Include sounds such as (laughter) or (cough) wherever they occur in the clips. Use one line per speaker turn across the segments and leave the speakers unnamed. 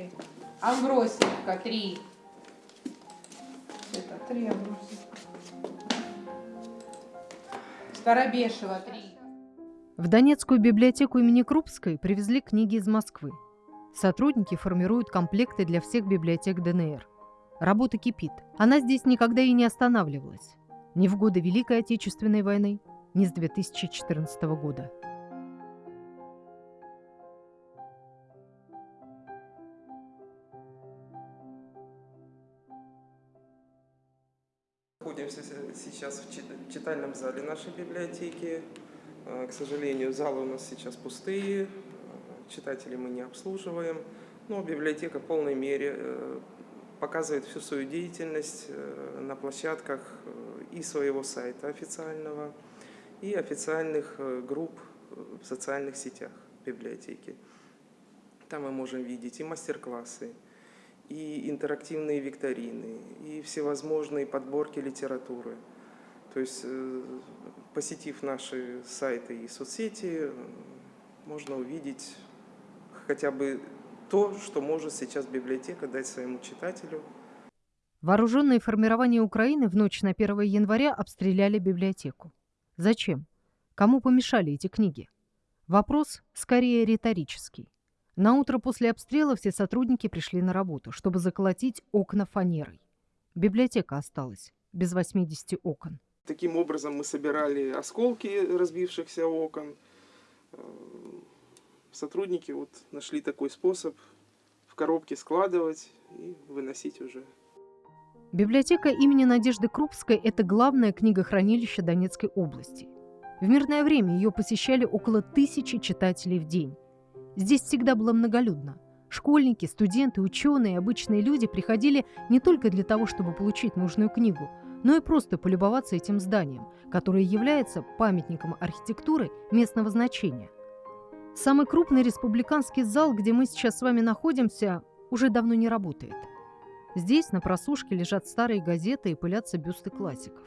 Три. Амбросиевка три. Это три Амбросиевка. Старобешева три.
В Донецкую библиотеку имени Крупской привезли книги из Москвы. Сотрудники формируют комплекты для всех библиотек ДНР. Работа кипит. Она здесь никогда и не останавливалась. Ни в годы Великой Отечественной войны, ни с 2014 года.
Находимся сейчас в читальном зале нашей библиотеки. Э, к сожалению, залы у нас сейчас пустые, читателей мы не обслуживаем, но библиотека в полной мере э, показывает всю свою деятельность э, на площадках и своего сайта официального, и официальных групп в социальных сетях библиотеки. Там мы можем видеть и мастер-классы, и интерактивные викторины, и всевозможные подборки литературы. То есть, э, посетив наши сайты и соцсети, можно увидеть хотя бы то, что может сейчас библиотека дать своему читателю.
Вооруженные формирования Украины в ночь на 1 января обстреляли библиотеку. Зачем? Кому помешали эти книги? Вопрос скорее риторический. На утро после обстрела все сотрудники пришли на работу, чтобы заколотить окна фанерой. Библиотека осталась без 80 окон.
Таким образом мы собирали осколки разбившихся окон. Э, сотрудники вот нашли такой способ в коробке складывать и выносить уже.
Библиотека имени Надежды Крупской – это главное книгохранилище Донецкой области. В мирное время ее посещали около тысячи читателей в день. Здесь всегда было многолюдно. Школьники, студенты, ученые, обычные люди приходили не только для того, чтобы получить нужную книгу – но и просто полюбоваться этим зданием, которое является памятником архитектуры местного значения. Самый крупный республиканский зал, где мы сейчас с вами находимся, уже давно не работает. Здесь на просушке лежат старые газеты и пылятся бюсты классиков,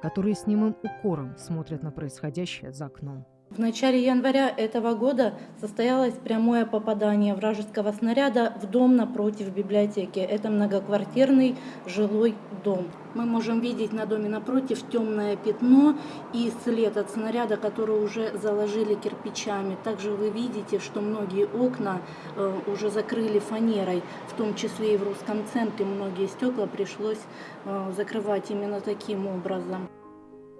которые с немым укором смотрят на происходящее за окном.
В начале января этого года состоялось прямое попадание вражеского снаряда в дом напротив библиотеки. Это многоквартирный жилой дом. Мы можем видеть на доме напротив темное пятно и след от снаряда, который уже заложили кирпичами. Также вы видите, что многие окна э, уже закрыли фанерой, в том числе и в русском центре многие стекла пришлось э, закрывать именно таким образом.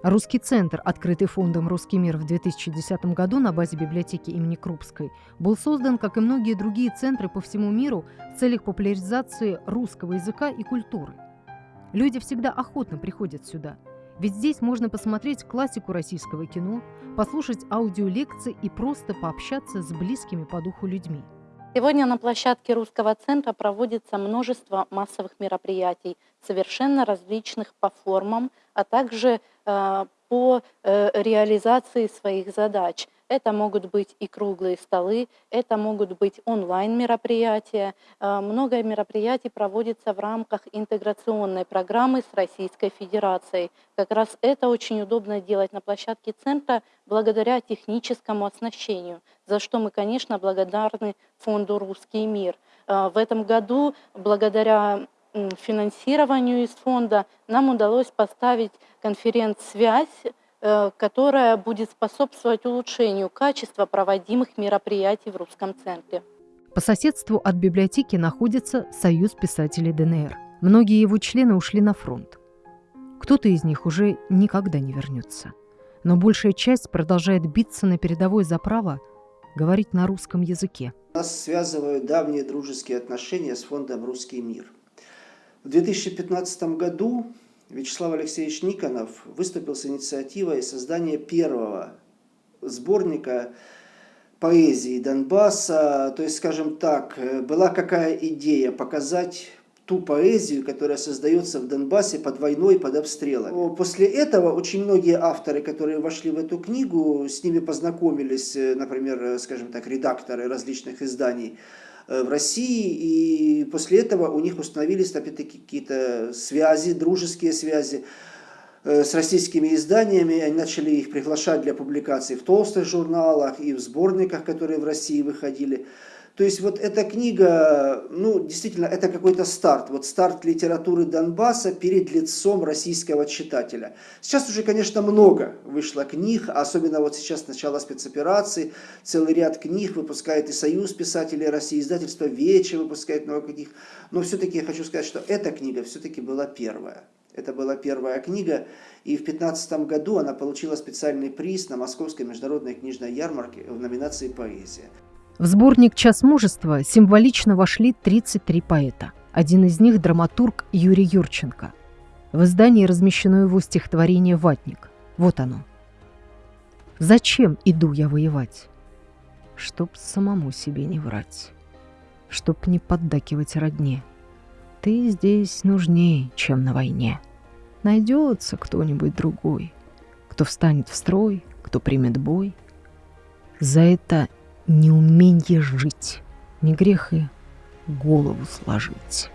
Русский центр, открытый фондом «Русский мир» в 2010 году на базе библиотеки имени Крупской, был создан, как и многие другие центры по всему миру, в целях популяризации русского языка и культуры. Люди всегда охотно приходят сюда, ведь здесь можно посмотреть классику российского кино, послушать аудиолекции и просто пообщаться с близкими по духу людьми.
Сегодня на площадке Русского центра проводится множество массовых мероприятий, совершенно различных по формам, а также э, по э, реализации своих задач. Это могут быть и круглые столы, это могут быть онлайн-мероприятия. Э, много мероприятий проводится в рамках интеграционной программы с Российской Федерацией. Как раз это очень удобно делать на площадке центра благодаря техническому оснащению, за что мы, конечно, благодарны фонду «Русский мир». В этом году, благодаря финансированию из фонда нам удалось поставить конференц-связь, которая будет способствовать улучшению качества проводимых мероприятий в Русском центре.
По соседству от библиотеки находится Союз писателей ДНР. Многие его члены ушли на фронт. Кто-то из них уже никогда не вернется. Но большая часть продолжает биться на передовой за право говорить на русском языке.
Нас связывают давние дружеские отношения с фондом «Русский мир». В 2015 году Вячеслав Алексеевич Никонов выступил с инициативой создания первого сборника поэзии Донбасса. То есть, скажем так, была какая идея показать ту поэзию, которая создается в Донбассе под войной, под обстрелами. После этого очень многие авторы, которые вошли в эту книгу, с ними познакомились, например, скажем так, редакторы различных изданий, Э, в России, и после этого у них установились опять-таки какие-то связи, дружеские связи э, с российскими изданиями, они начали их приглашать для публикаций в толстых журналах и в сборниках, которые в России выходили. То есть вот эта книга, ну, действительно, это какой-то старт. Вот старт литературы Донбасса перед лицом российского читателя. Сейчас уже, конечно, много вышло книг, особенно вот сейчас начало спецоперации. Целый ряд книг выпускает и Союз писателей России, издательство Вече выпускает много книг. Но все-таки я хочу сказать, что эта книга все-таки была первая. Это была первая книга, и в 2015 году она получила специальный приз на Московской международной книжной ярмарке в номинации «Поэзия».
В сборник «Час мужества» символично вошли 33 поэта. Один из них – драматург Юрий Юрченко. В издании размещено его стихотворение «Ватник». Вот оно. «Зачем иду я воевать? Чтоб самому себе не врать, чтоб не поддакивать родне. Ты здесь нужнее, чем на войне. Найдется кто-нибудь другой, кто встанет в строй, кто примет бой. За это неумение жить, не грех и голову сложить.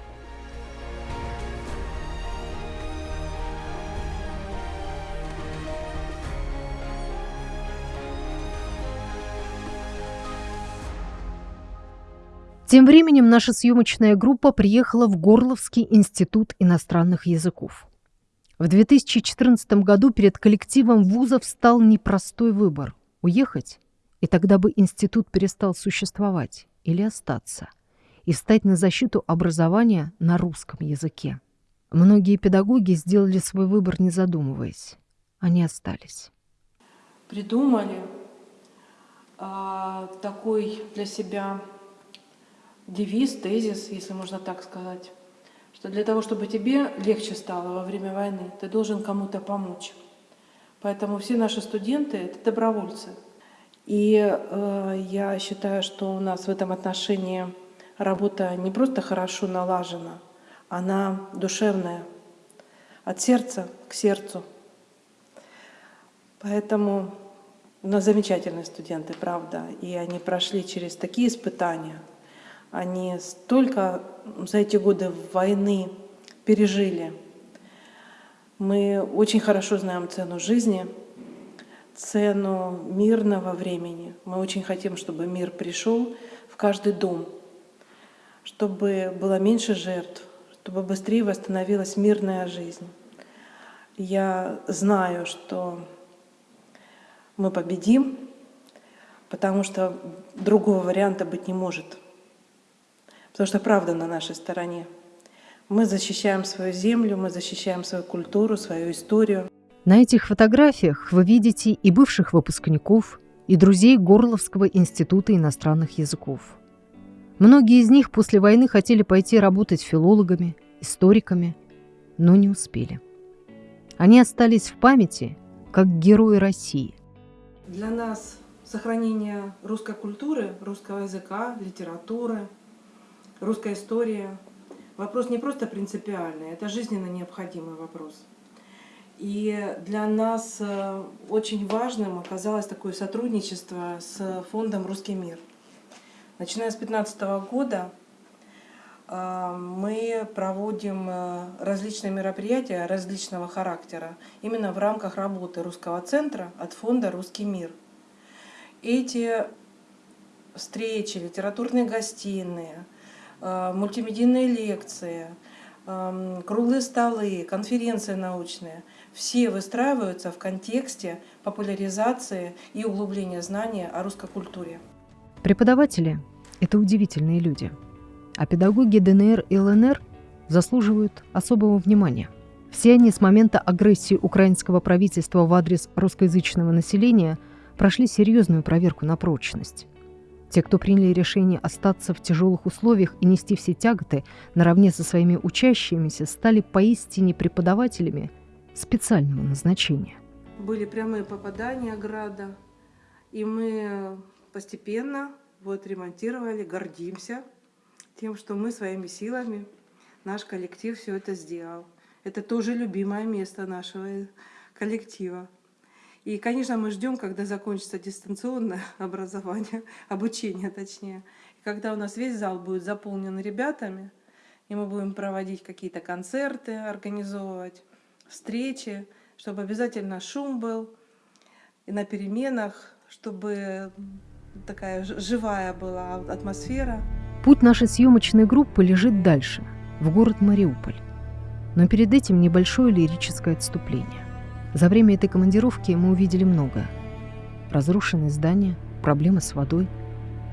Тем временем наша съемочная группа приехала в Горловский институт иностранных языков. В 2014 году перед коллективом вузов стал непростой выбор – уехать и тогда бы институт перестал существовать или остаться, и встать на защиту образования на русском языке. Многие педагоги сделали свой выбор, не задумываясь. Они остались.
Придумали а, такой для себя девиз, тезис, если можно так сказать, что для того, чтобы тебе легче стало во время войны, ты должен кому-то помочь. Поэтому все наши студенты — это добровольцы — и э, я считаю, что у нас в этом отношении работа не просто хорошо налажена, она душевная, от сердца к сердцу. Поэтому у нас замечательные студенты, правда, и они прошли через такие испытания. Они столько за эти годы войны пережили. Мы очень хорошо знаем цену жизни — цену мирного времени. Мы очень хотим, чтобы мир пришел в каждый дом, чтобы было меньше жертв, чтобы быстрее восстановилась мирная жизнь. Я знаю, что мы победим, потому что другого варианта быть не может. Потому что правда на нашей стороне. Мы защищаем свою землю, мы защищаем свою культуру, свою историю.
На этих фотографиях вы видите и бывших выпускников, и друзей Горловского института иностранных языков. Многие из них после войны хотели пойти работать филологами, историками, но не успели. Они остались в памяти как герои России.
Для нас сохранение русской культуры, русского языка, литературы, русской истории – вопрос не просто принципиальный, это жизненно необходимый вопрос – и для нас э, очень важным оказалось такое сотрудничество с фондом «Русский мир». Начиная с 2015 года э, мы проводим э, различные мероприятия различного характера именно в рамках работы Русского центра от фонда «Русский мир». Эти встречи, литературные гостиные, мультимедийные лекции, круглые столы, конференции научные – все выстраиваются в контексте популяризации и углубления знания о русской культуре.
Преподаватели – это удивительные люди, а педагоги ДНР и ЛНР заслуживают особого внимания. Все они с момента агрессии украинского правительства в адрес русскоязычного населения прошли серьезную проверку на прочность. Те, кто приняли решение остаться в тяжелых условиях и нести все тяготы наравне со своими учащимися, стали поистине преподавателями – специального назначения.
Были прямые попадания града, и мы постепенно вот ремонтировали, гордимся тем, что мы своими силами, наш коллектив все это сделал. Это тоже любимое место нашего коллектива. И, конечно, мы ждем, когда закончится дистанционное (laughs) образование, обучение точнее. И когда у нас весь зал будет заполнен ребятами, и мы будем проводить какие-то концерты, организовывать, встречи, чтобы обязательно шум был, и на переменах, чтобы такая живая была атмосфера.
Путь нашей съемочной группы лежит дальше, в город Мариуполь. Но перед этим небольшое лирическое отступление. За время этой командировки мы увидели многое. Разрушенные здания, проблемы с водой,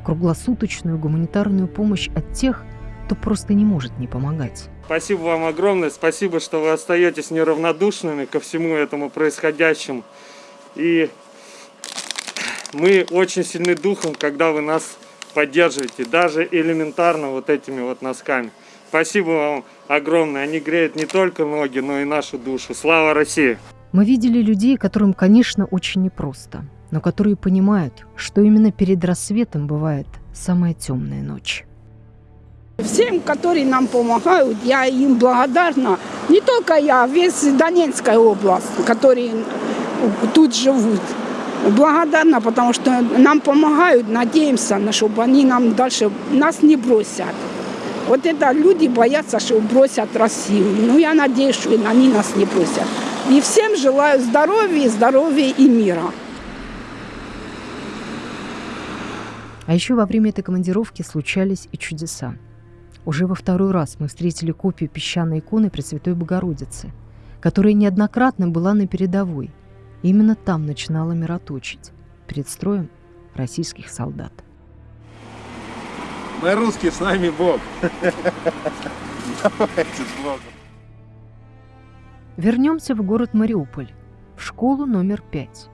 круглосуточную гуманитарную помощь от тех, кто просто не может не помогать.
Спасибо вам огромное, спасибо, что вы остаетесь неравнодушными ко всему этому происходящему. И мы очень сильны духом, когда вы нас поддерживаете, даже элементарно вот этими вот носками. Спасибо вам огромное, они греют не только ноги, но и нашу душу. Слава России!
Мы видели людей, которым, конечно, очень непросто, но которые понимают, что именно перед рассветом бывает самая темная ночь.
Всем, которые нам помогают, я им благодарна. Не только я, весь Донецкая область, которые тут живут. Благодарна, потому что нам помогают, надеемся, на чтобы они нам дальше нас не бросят. Вот это люди боятся, что бросят Россию. Ну, я надеюсь, что они нас не бросят. И всем желаю здоровья, здоровья и мира.
А еще во время этой командировки случались и чудеса. Уже во второй раз мы встретили копию песчаной иконы Пресвятой Богородицы, которая неоднократно была на передовой. Именно там начинала мироточить перед строем российских солдат.
Мы русские, с нами Бог. Давайте с Богом.
Вернемся в город Мариуполь, в школу номер пять.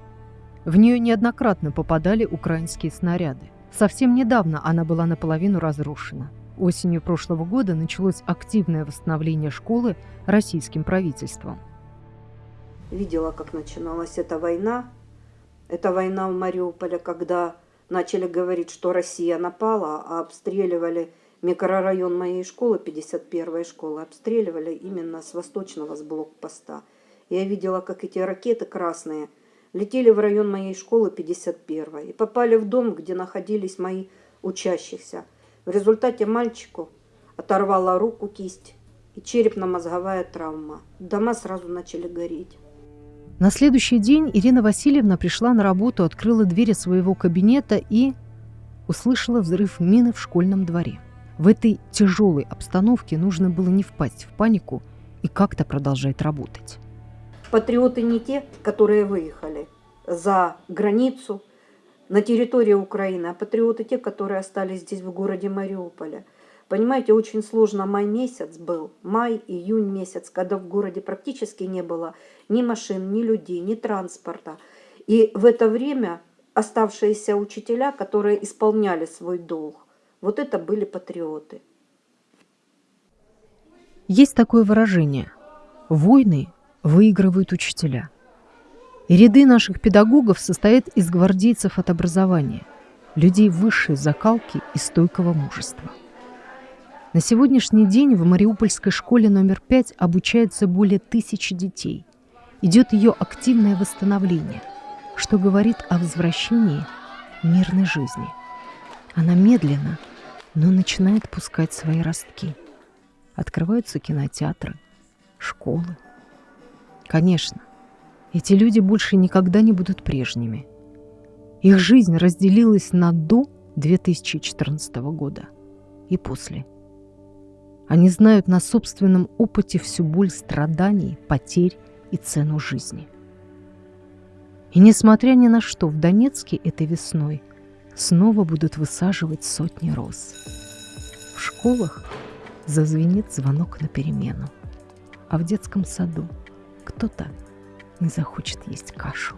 В нее неоднократно попадали украинские снаряды. Совсем недавно она была наполовину разрушена. Осенью прошлого года началось активное восстановление школы российским правительством.
видела, как начиналась эта война. Это война в Мариуполе, когда начали говорить, что Россия напала, а обстреливали микрорайон моей школы, 51-й школы, обстреливали именно с восточного, с блокпоста. Я видела, как эти ракеты красные летели в район моей школы 51 и попали в дом, где находились мои учащихся. В результате мальчику оторвала руку, кисть и черепно-мозговая травма. Дома сразу начали гореть.
На следующий день Ирина Васильевна пришла на работу, открыла двери своего кабинета и услышала взрыв мины в школьном дворе. В этой тяжелой обстановке нужно было не впасть в панику и как-то продолжать работать.
Патриоты не те, которые выехали за границу, на территории Украины, а патриоты те, которые остались здесь, в городе Мариуполе. Понимаете, очень сложно май месяц был, май, июнь месяц, когда в городе практически не было ни машин, ни людей, ни транспорта. И в это время оставшиеся учителя, которые исполняли свой долг, вот это были патриоты.
Есть такое выражение «войны выигрывают учителя». Ряды наших педагогов состоят из гвардейцев от образования, людей высшей закалки и стойкого мужества. На сегодняшний день в Мариупольской школе номер 5 обучается более тысячи детей. Идет ее активное восстановление, что говорит о возвращении мирной жизни. Она медленно, но начинает пускать свои ростки. Открываются кинотеатры, школы. Конечно, эти люди больше никогда не будут прежними. Их жизнь разделилась на до 2014 года и после. Они знают на собственном опыте всю боль страданий, потерь и цену жизни. И несмотря ни на что, в Донецке этой весной снова будут высаживать сотни роз. В школах зазвенит звонок на перемену, а в детском саду кто-то не захочет есть кашу.